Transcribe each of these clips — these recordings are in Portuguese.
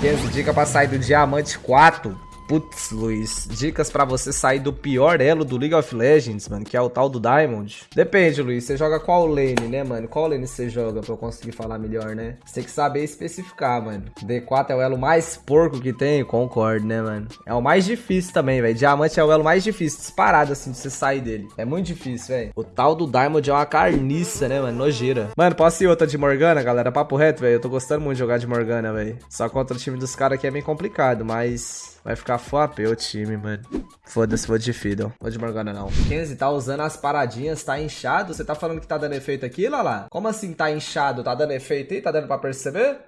15 dicas pra sair do Diamante 4. Putz, Luiz, dicas pra você sair do pior elo do League of Legends, mano, que é o tal do Diamond. Depende, Luiz, você joga qual lane, né, mano? Qual lane você joga pra eu conseguir falar melhor, né? Você tem que saber especificar, mano. D4 é o elo mais porco que tem, concordo, né, mano? É o mais difícil também, velho. Diamante é o elo mais difícil, disparado, assim, de você sair dele. É muito difícil, velho. O tal do Diamond é uma carniça, né, mano? Nojeira. Mano, posso ir outra de Morgana, galera? Papo reto, velho. Eu tô gostando muito de jogar de Morgana, velho. Só contra o time dos caras aqui é meio complicado, mas... Vai ficar FOAP o time, mano. Foda-se, vou de Fiddle. Vou de Morgana, não. Kenzie tá usando as paradinhas, tá inchado? Você tá falando que tá dando efeito aqui, Lala? Como assim tá inchado? Tá dando efeito aí? Tá dando pra perceber?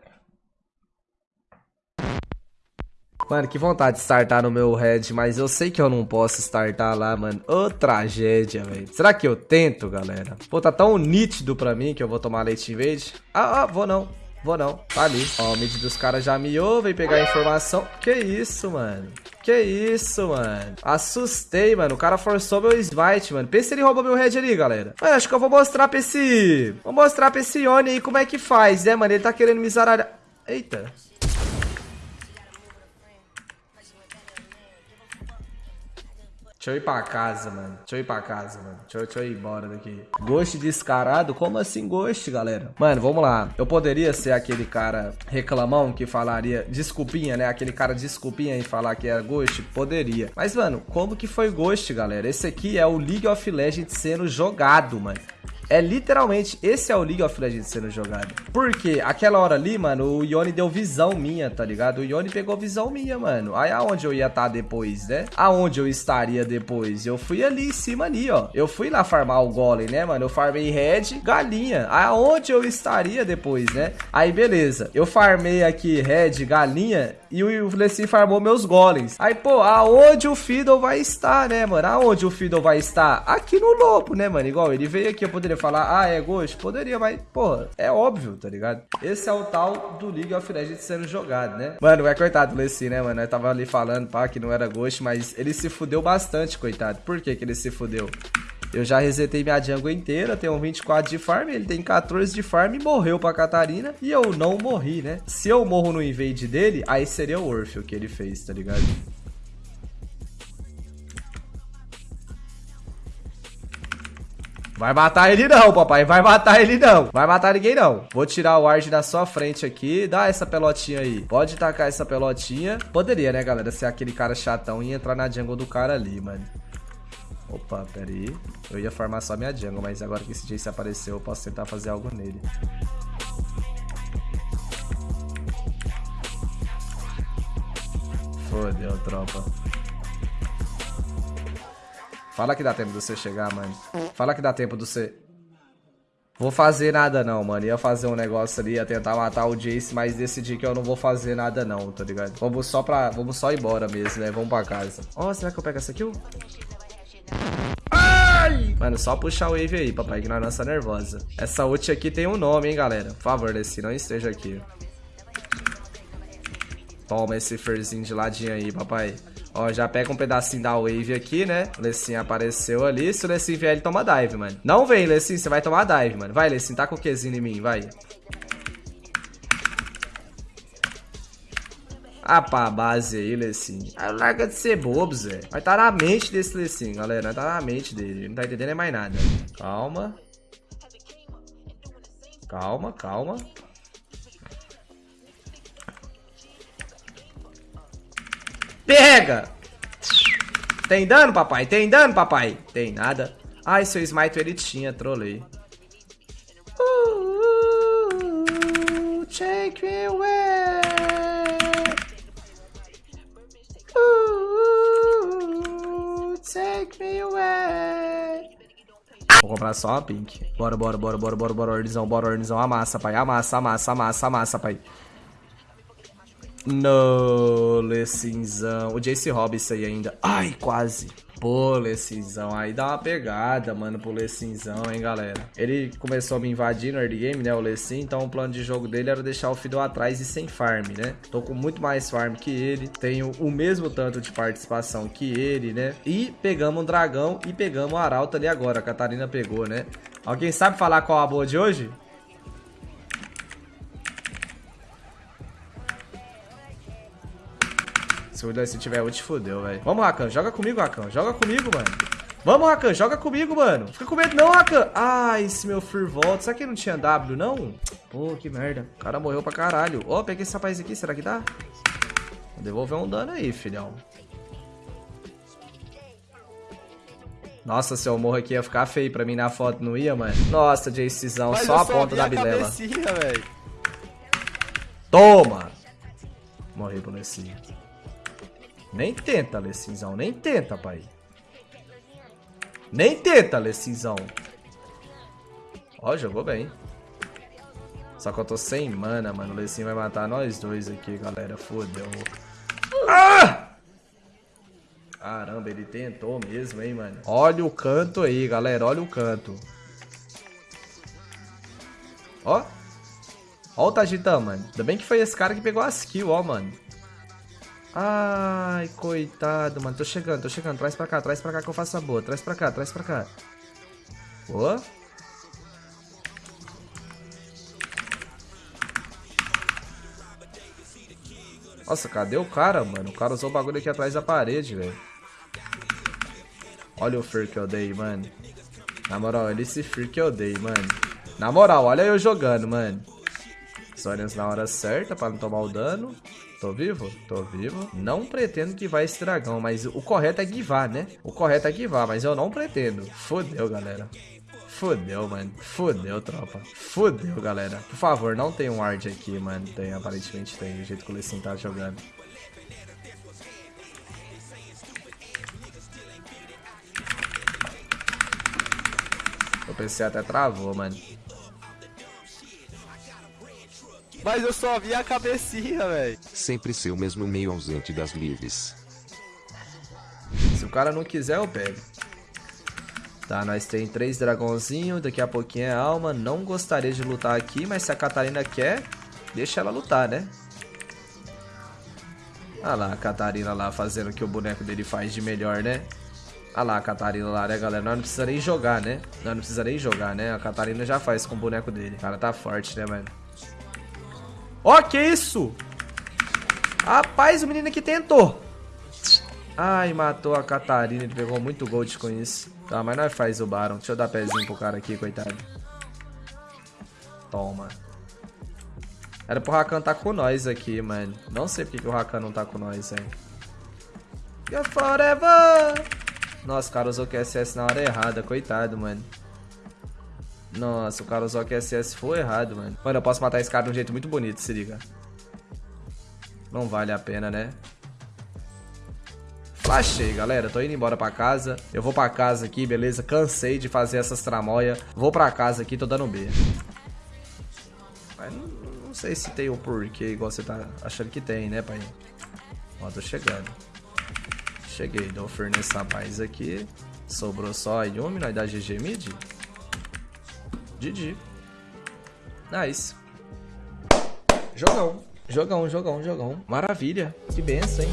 Mano, que vontade de startar no meu head, mas eu sei que eu não posso startar lá, mano. Ô, tragédia, velho. Será que eu tento, galera? Pô, tá tão nítido pra mim que eu vou tomar leite verde. Ah, ah, vou não. Vou não, tá ali. Ó, o mid dos caras já miou, vem pegar a informação. Que isso, mano? Que isso, mano? Assustei, mano. O cara forçou meu smite, mano. Pensa ele roubou meu head ali, galera. Mano, acho que eu vou mostrar pra esse... Vou mostrar pra esse Yone aí como é que faz, né, mano? Ele tá querendo me zaralhar. Eita. Deixa eu ir pra casa, mano. Deixa eu ir pra casa, mano. Deixa eu, deixa eu ir embora daqui. Ghost descarado? Como assim ghost, galera? Mano, vamos lá. Eu poderia ser aquele cara reclamão que falaria desculpinha, né? Aquele cara desculpinha e falar que era ghost? Poderia. Mas, mano, como que foi ghost, galera? Esse aqui é o League of Legends sendo jogado, mano. É literalmente, esse é o League of Legends sendo jogado. Porque aquela hora ali, mano, o Yone deu visão minha, tá ligado? O Yone pegou visão minha, mano. Aí aonde eu ia estar tá depois, né? Aonde eu estaria depois? Eu fui ali em cima ali, ó. Eu fui lá farmar o golem, né, mano? Eu farmei red, galinha. Aonde eu estaria depois, né? Aí beleza. Eu farmei aqui red, galinha e o Lessin farmou meus golems. Aí, pô, aonde o Fiddle vai estar, né, mano? Aonde o Fiddle vai estar? Aqui no lobo, né, mano? Igual ele veio aqui, eu poderia falar, ah, é Ghost? Poderia, mas, pô, é óbvio, tá ligado? Esse é o tal do League of Legends sendo jogado, né? Mano, é coitado do Lessie, né, mano? Eu tava ali falando, pá, que não era Ghost, mas ele se fudeu bastante, coitado. Por que que ele se fudeu? Eu já resetei minha jungle inteira, tenho 24 de farm, ele tem 14 de farm e morreu pra Catarina. E eu não morri, né? Se eu morro no invade dele, aí seria o Orpheus que ele fez, tá ligado? Vai matar ele não, papai. Vai matar ele não. Vai matar ninguém não. Vou tirar o Ward da sua frente aqui. Dá essa pelotinha aí. Pode tacar essa pelotinha. Poderia, né, galera, ser aquele cara chatão e entrar na jungle do cara ali, mano. Opa, pera aí. Eu ia farmar só minha jungle, mas agora que esse Jace apareceu, eu posso tentar fazer algo nele. Fodeu, tropa. Fala que dá tempo de você chegar, mano. Fala que dá tempo de você... Vou fazer nada não, mano. Ia fazer um negócio ali, ia tentar matar o Jace, mas decidi que eu não vou fazer nada não, tá ligado? Vamos só pra... Vamos só ir embora mesmo, né? Vamos pra casa. Ó, oh, será que eu pego essa kill? Ai! Mano, só puxar o wave aí, papai, que nós está nervosa. Essa ult aqui tem um nome, hein, galera. Por favor, Lessie, não esteja aqui. Toma esse ferzinho de ladinho aí, papai. Ó, já pega um pedacinho da wave aqui, né? Lessin apareceu ali. Se o Lessin vier, ele toma dive, mano. Não vem, Lessin, você vai tomar dive, mano. Vai, Lessin, tá com o Qzinho em mim, vai. Ah, pá, base aí, Lessin. Ah, larga de ser bobo, Zé. Vai tá na mente desse Lessin, galera. Vai tá na mente dele. Não tá entendendo mais nada. Calma. Calma, calma. Pega! Tem dano, papai? Tem dano, papai? Tem nada. Ai, seu smite ele tinha, trolei. Uh, take me away. take me away. Vou comprar só uma pink. Bora, bora, bora, bora, bora, bora, ordizão, bora, ordizão. Amassa, pai. Amassa, amassa, amassa, amassa, pai. No, Lessinzão. O Jace rouba aí ainda. Ai, quase. Pô, Lessinzão, aí dá uma pegada, mano, pro Lessinzão, hein, galera. Ele começou a me invadir no early game, né, o Lessin, então o plano de jogo dele era deixar o Fiddle atrás e sem farm, né. Tô com muito mais farm que ele, tenho o mesmo tanto de participação que ele, né. E pegamos um dragão e pegamos o arauto ali agora, a Catarina pegou, né. Alguém sabe falar qual a boa de hoje? Se o Lessie tiver ult, fodeu, velho. Vamos, Rakan. Joga comigo, Rakan. Joga comigo, mano. Vamos, Rakan. Joga comigo, mano. Fica com medo não, Rakan. Ai, esse meu Fear volta. Será que não tinha W, não? Pô, que merda. O cara morreu pra caralho. Ó, oh, peguei esse rapaz aqui. Será que dá? Vou devolver um dano aí, filhão. Nossa, se eu morro aqui ia ficar feio pra mim na foto, não ia, mano? Nossa, Jaycezão, só a ponta da bilela. Toma! Morri pro Lecinho. Nem tenta, Lecinzão. Nem tenta, pai. Nem tenta, Lecinzão. Ó, jogou bem. Só que eu tô sem mana, mano. O Lecinho vai matar nós dois aqui, galera. Fodeu. Ah! Caramba, ele tentou mesmo, hein, mano. Olha o canto aí, galera. Olha o canto. Ó. Ó o Tajitã, mano. Ainda bem que foi esse cara que pegou as kills, ó, mano. Ai, coitado, mano. Tô chegando, tô chegando. Traz pra cá, traz pra cá que eu faço a boa. Traz pra cá, traz pra cá. Boa. Nossa, cadê o cara, mano? O cara usou o bagulho aqui atrás da parede, velho. Olha o Fear que eu dei, mano. Na moral, olha esse Fear que eu dei, mano. Na moral, olha eu jogando, mano. Sorians na hora certa pra não tomar o dano. Tô vivo? Tô vivo. Não pretendo que vai esse dragão, mas o correto é guivar, né? O correto é guivar, mas eu não pretendo. Fodeu, galera. Fodeu, mano. Fodeu, tropa. Fodeu, galera. Por favor, não tem um ward aqui, mano. Tem, aparentemente tem, do jeito que o Lessin tá jogando. O PC até travou, mano. Mas eu só vi a cabecinha, velho. Sempre ser o mesmo meio ausente das lives. Se o cara não quiser, eu pego. Tá, nós tem três dragãozinhos, daqui a pouquinho é alma. Não gostaria de lutar aqui, mas se a Catarina quer, deixa ela lutar, né? Olha lá a Catarina lá fazendo o que o boneco dele faz de melhor, né? Olha lá a Catarina lá, né, galera? Nós não precisa nem jogar, né? Nós não precisa nem jogar, né? A Catarina já faz com o boneco dele. O cara tá forte, né, mano? Ó, oh, que isso? Rapaz, o menino aqui tentou. Ai, matou a Catarina. Ele pegou muito gold com isso. Tá, mas nós faz o Baron. Deixa eu dar pezinho pro cara aqui, coitado. Toma. Era pro Rakan tá com nós aqui, mano. Não sei porque que o Rakan não tá com nós, hein. Go forever! Nossa, o cara usou QSS na hora errada. Coitado, mano. Nossa, o cara que SS foi errado, mano. Mano, eu posso matar esse cara de um jeito muito bonito, se liga. Não vale a pena, né? Flashei, galera. Tô indo embora pra casa. Eu vou pra casa aqui, beleza? Cansei de fazer essas tramóia. Vou pra casa aqui, tô dando B. Mas não, não sei se tem o um porquê igual você tá achando que tem, né, pai? Ó, tô chegando. Cheguei, dou fer nesse rapaz aqui. Sobrou só a Yumi, nós dá GG mid. GG. Nice. Jogão. Jogão, jogão, jogão. Maravilha. Que benção, hein?